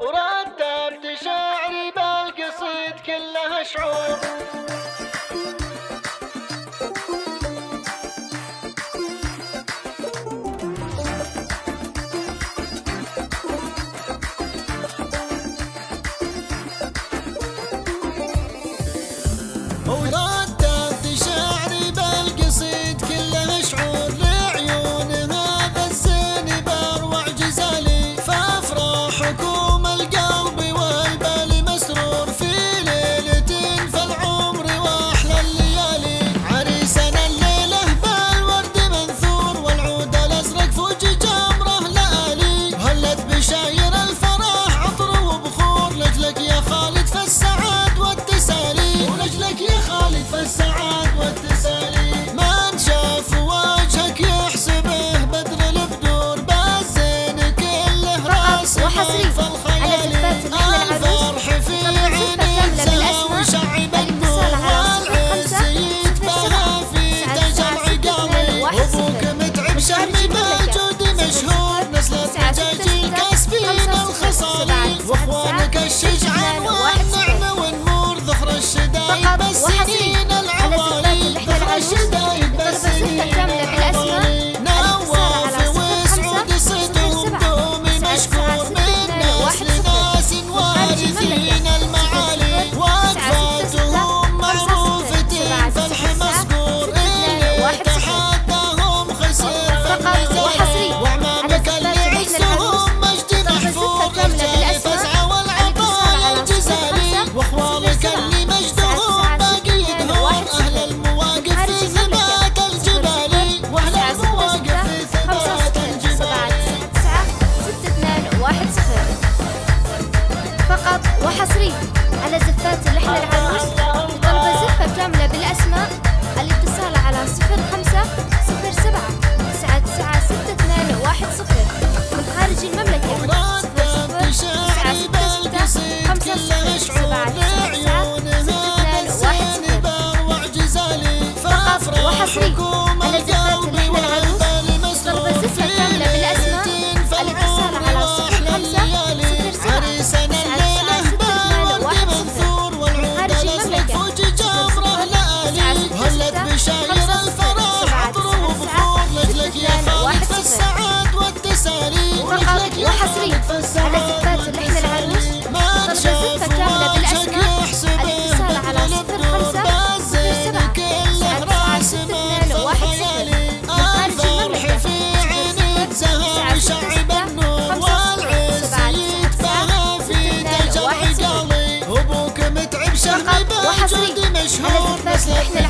ورددت شعري بالقصيد كلها شعور. Oh, الشجعان والنعمة والنور ظهر الشدايد بس سنين العصري على صفات اللحن العروش ترجى زفة كاملة بالأسماء. الاتصال على صفر خمسة صفر. سبعة تسعة تسعة ستة اثنان واحد صفر. من خارج المملكة صفر صفر تسعة ستة وحصري على زفات اللحن